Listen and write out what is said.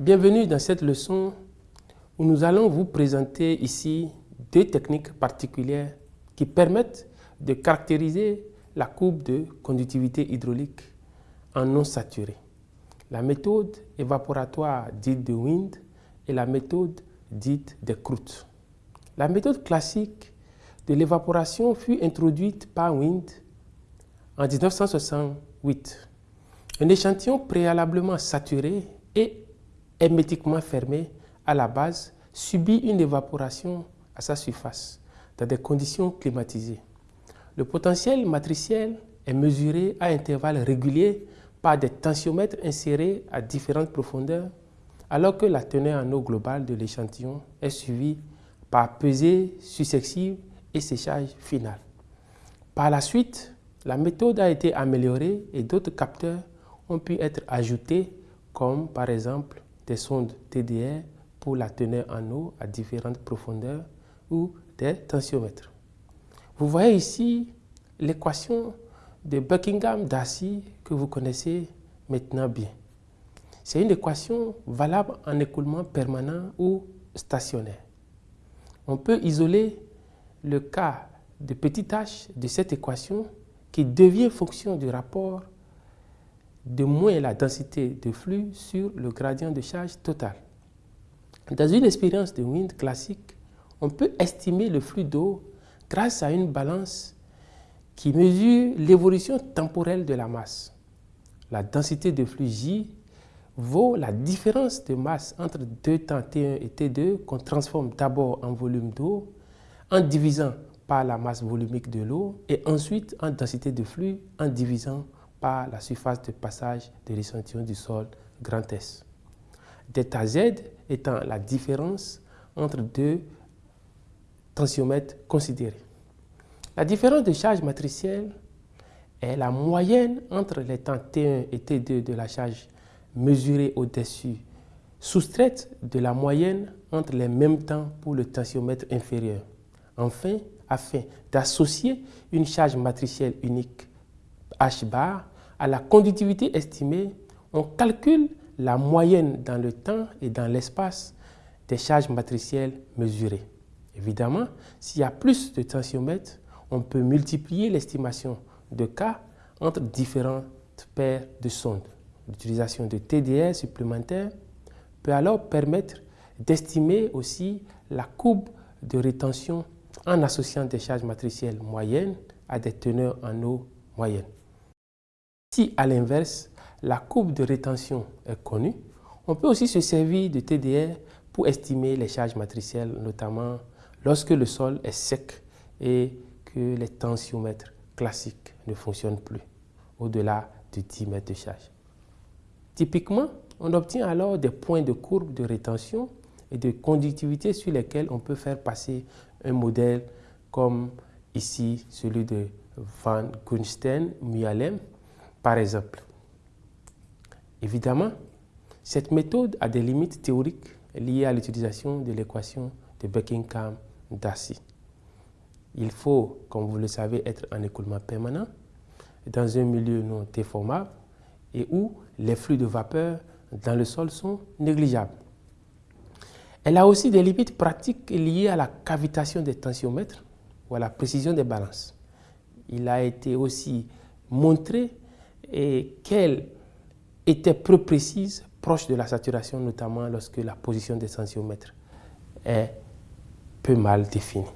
Bienvenue dans cette leçon où nous allons vous présenter ici deux techniques particulières qui permettent de caractériser la courbe de conductivité hydraulique en non saturé. La méthode évaporatoire dite de Wind et la méthode dite de croûtes. La méthode classique de l'évaporation fut introduite par Wind en 1968. Un échantillon préalablement saturé et hermétiquement fermé à la base subit une évaporation à sa surface dans des conditions climatisées. Le potentiel matriciel est mesuré à intervalles réguliers par des tensiomètres insérés à différentes profondeurs, alors que la teneur en eau globale de l'échantillon est suivie par pesée successive et séchage final. Par la suite, la méthode a été améliorée et d'autres capteurs ont pu être ajoutés, comme par exemple des sondes TDR pour la teneur en eau à différentes profondeurs ou des tensiomètres. Vous voyez ici l'équation de Buckingham-Darcy que vous connaissez maintenant bien. C'est une équation valable en écoulement permanent ou stationnaire. On peut isoler le cas de petit h de cette équation qui devient fonction du rapport de moins la densité de flux sur le gradient de charge total. Dans une expérience de wind classique, on peut estimer le flux d'eau grâce à une balance qui mesure l'évolution temporelle de la masse. La densité de flux J vaut la différence de masse entre deux temps T1 et T2 qu'on transforme d'abord en volume d'eau en divisant par la masse volumique de l'eau et ensuite en densité de flux en divisant par la surface de passage de l'échantillon du sol grand S. Delta Z étant la différence entre deux tensiomètres considérés. La différence de charge matricielle est la moyenne entre les temps T1 et T2 de la charge mesurée au-dessus, soustraite de la moyenne entre les mêmes temps pour le tensiomètre inférieur. Enfin, afin d'associer une charge matricielle unique H bar à la conductivité estimée, on calcule la moyenne dans le temps et dans l'espace des charges matricielles mesurées. Évidemment, s'il y a plus de tensiomètres, on peut multiplier l'estimation de K entre différentes paires de sondes. L'utilisation de TDR supplémentaires peut alors permettre d'estimer aussi la courbe de rétention en associant des charges matricielles moyennes à des teneurs en eau moyennes. Si à l'inverse, la courbe de rétention est connue, on peut aussi se servir de TDR pour estimer les charges matricielles, notamment lorsque le sol est sec et que les tensiomètres classiques ne fonctionnent plus au-delà de 10 mètres de charge. Typiquement, on obtient alors des points de courbe de rétention et de conductivité sur lesquels on peut faire passer un modèle comme ici celui de Van Gunsten, Mialem, par exemple. Évidemment, cette méthode a des limites théoriques liées à l'utilisation de l'équation de Buckingham-Darcy. Il faut, comme vous le savez, être en écoulement permanent dans un milieu non déformable et où les flux de vapeur dans le sol sont négligeables. Elle a aussi des limites pratiques liées à la cavitation des tensiomètres ou à la précision des balances. Il a été aussi montré qu'elle était peu précise, proche de la saturation, notamment lorsque la position des tensiomètres est peu mal définie?